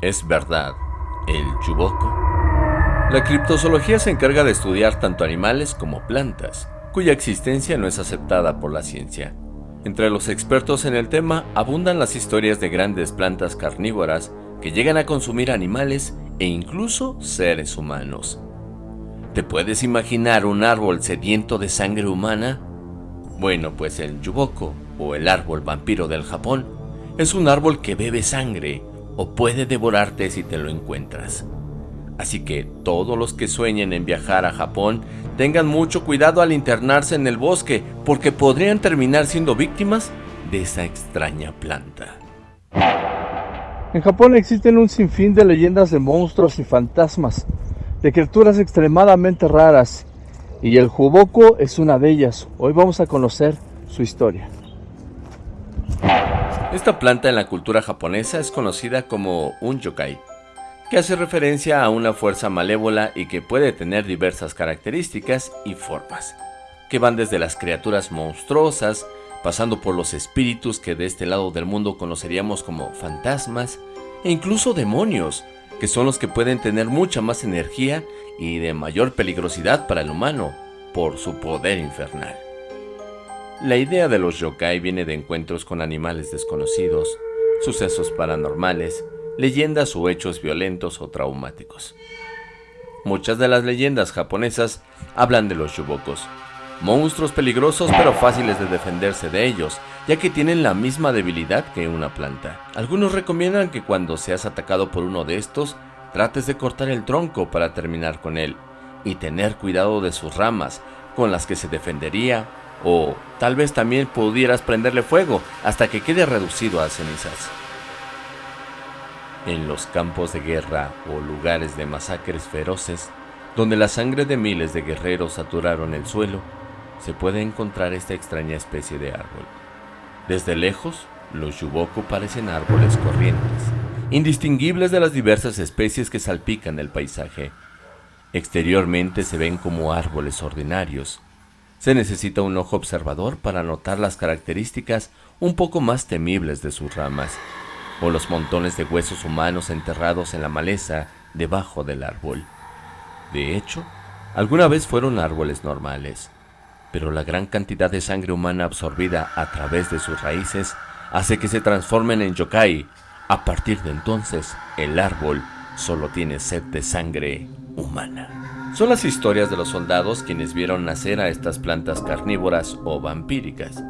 ¿Es verdad el yuboko? La criptozoología se encarga de estudiar tanto animales como plantas, cuya existencia no es aceptada por la ciencia. Entre los expertos en el tema abundan las historias de grandes plantas carnívoras que llegan a consumir animales e incluso seres humanos. ¿Te puedes imaginar un árbol sediento de sangre humana? Bueno, pues el yuboko, o el árbol vampiro del Japón, es un árbol que bebe sangre o puede devorarte si te lo encuentras. Así que todos los que sueñen en viajar a Japón tengan mucho cuidado al internarse en el bosque porque podrían terminar siendo víctimas de esa extraña planta. En Japón existen un sinfín de leyendas de monstruos y fantasmas, de criaturas extremadamente raras, y el Juboko es una de ellas. Hoy vamos a conocer su historia. Esta planta en la cultura japonesa es conocida como un yokai, que hace referencia a una fuerza malévola y que puede tener diversas características y formas, que van desde las criaturas monstruosas, pasando por los espíritus que de este lado del mundo conoceríamos como fantasmas, e incluso demonios, que son los que pueden tener mucha más energía y de mayor peligrosidad para el humano, por su poder infernal. La idea de los yokai viene de encuentros con animales desconocidos, sucesos paranormales, leyendas o hechos violentos o traumáticos. Muchas de las leyendas japonesas hablan de los yubokos, monstruos peligrosos pero fáciles de defenderse de ellos, ya que tienen la misma debilidad que una planta. Algunos recomiendan que cuando seas atacado por uno de estos, trates de cortar el tronco para terminar con él, y tener cuidado de sus ramas, con las que se defendería o tal vez también pudieras prenderle fuego hasta que quede reducido a cenizas. En los campos de guerra o lugares de masacres feroces, donde la sangre de miles de guerreros saturaron el suelo, se puede encontrar esta extraña especie de árbol. Desde lejos, los yuboku parecen árboles corrientes, indistinguibles de las diversas especies que salpican el paisaje. Exteriormente se ven como árboles ordinarios, se necesita un ojo observador para notar las características un poco más temibles de sus ramas, o los montones de huesos humanos enterrados en la maleza debajo del árbol. De hecho, alguna vez fueron árboles normales, pero la gran cantidad de sangre humana absorbida a través de sus raíces hace que se transformen en yokai. A partir de entonces, el árbol solo tiene sed de sangre humana. Son las historias de los soldados quienes vieron nacer a estas plantas carnívoras o vampíricas,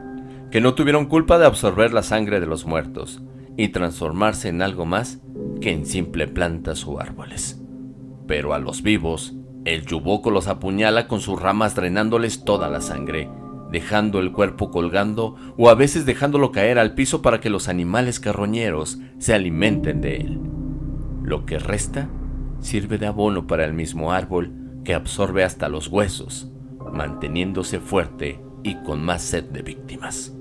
que no tuvieron culpa de absorber la sangre de los muertos y transformarse en algo más que en simple plantas o árboles. Pero a los vivos, el yuboco los apuñala con sus ramas drenándoles toda la sangre, dejando el cuerpo colgando o a veces dejándolo caer al piso para que los animales carroñeros se alimenten de él. Lo que resta sirve de abono para el mismo árbol que absorbe hasta los huesos, manteniéndose fuerte y con más sed de víctimas.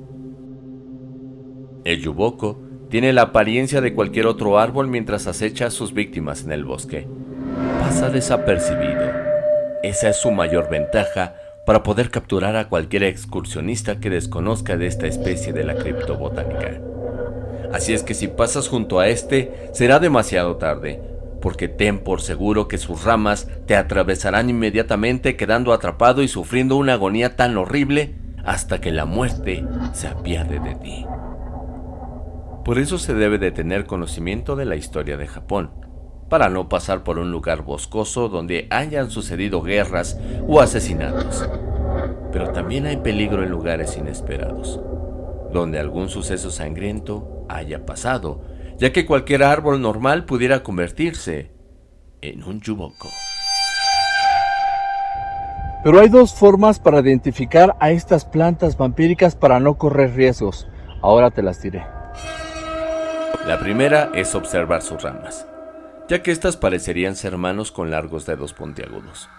El yuboko tiene la apariencia de cualquier otro árbol mientras acecha a sus víctimas en el bosque. Pasa desapercibido. Esa es su mayor ventaja para poder capturar a cualquier excursionista que desconozca de esta especie de la criptobotánica. Así es que si pasas junto a este, será demasiado tarde, porque ten por seguro que sus ramas te atravesarán inmediatamente quedando atrapado y sufriendo una agonía tan horrible hasta que la muerte se apiade de ti. Por eso se debe de tener conocimiento de la historia de Japón, para no pasar por un lugar boscoso donde hayan sucedido guerras o asesinatos. Pero también hay peligro en lugares inesperados, donde algún suceso sangriento haya pasado ya que cualquier árbol normal pudiera convertirse en un yuboko. Pero hay dos formas para identificar a estas plantas vampíricas para no correr riesgos. Ahora te las diré. La primera es observar sus ramas, ya que estas parecerían ser manos con largos dedos puntiagudos.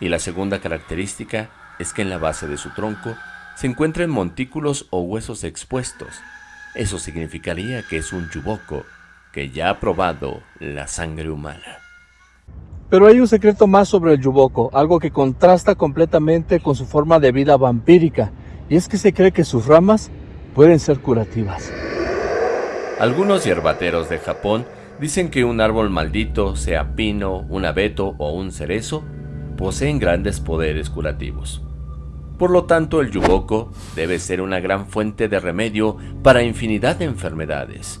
Y la segunda característica es que en la base de su tronco se encuentran montículos o huesos expuestos, eso significaría que es un yuboko que ya ha probado la sangre humana. Pero hay un secreto más sobre el yuboko, algo que contrasta completamente con su forma de vida vampírica, y es que se cree que sus ramas pueden ser curativas. Algunos hierbateros de Japón Dicen que un árbol maldito, sea pino, un abeto o un cerezo, poseen grandes poderes curativos. Por lo tanto, el yuboco debe ser una gran fuente de remedio para infinidad de enfermedades.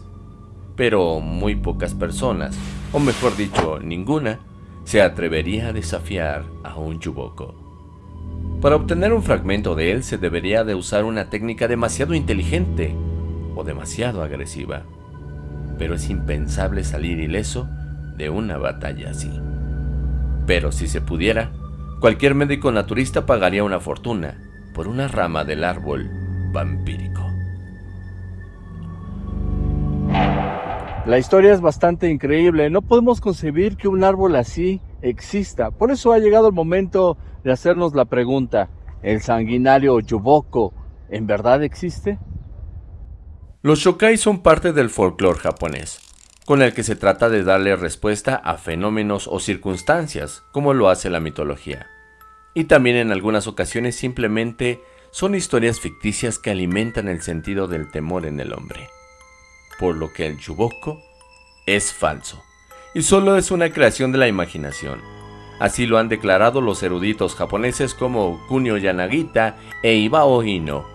Pero muy pocas personas, o mejor dicho, ninguna, se atrevería a desafiar a un yuboco. Para obtener un fragmento de él se debería de usar una técnica demasiado inteligente o demasiado agresiva. Pero es impensable salir ileso de una batalla así. Pero si se pudiera, Cualquier médico naturista pagaría una fortuna por una rama del árbol vampírico. La historia es bastante increíble. No podemos concebir que un árbol así exista. Por eso ha llegado el momento de hacernos la pregunta. ¿El sanguinario Yuboko en verdad existe? Los shokai son parte del folclore japonés, con el que se trata de darle respuesta a fenómenos o circunstancias, como lo hace la mitología. Y también en algunas ocasiones simplemente son historias ficticias que alimentan el sentido del temor en el hombre. Por lo que el chuboko es falso, y solo es una creación de la imaginación. Así lo han declarado los eruditos japoneses como Kunio Yanagita e Ibao Hino.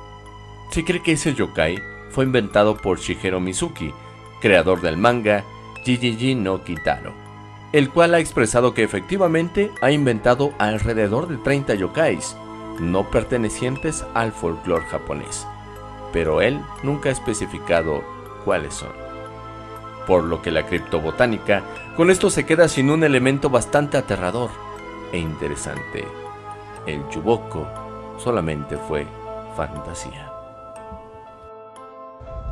Se cree que ese yokai fue inventado por Shigeru Mizuki, creador del manga Jijiji no Kitaro, el cual ha expresado que efectivamente ha inventado alrededor de 30 yokais, no pertenecientes al folclore japonés, pero él nunca ha especificado cuáles son. Por lo que la criptobotánica con esto se queda sin un elemento bastante aterrador e interesante. El yuboko solamente fue fantasía.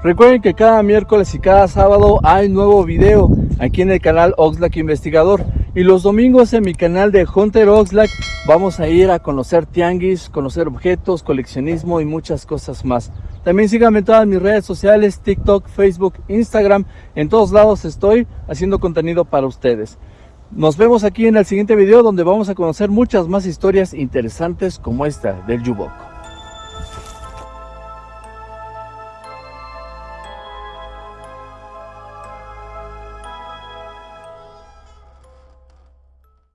Recuerden que cada miércoles y cada sábado hay nuevo video aquí en el canal Oxlack Investigador. Y los domingos en mi canal de Hunter Oxlack vamos a ir a conocer tianguis, conocer objetos, coleccionismo y muchas cosas más. También síganme en todas mis redes sociales, TikTok, Facebook, Instagram. En todos lados estoy haciendo contenido para ustedes. Nos vemos aquí en el siguiente video donde vamos a conocer muchas más historias interesantes como esta del Yuboko.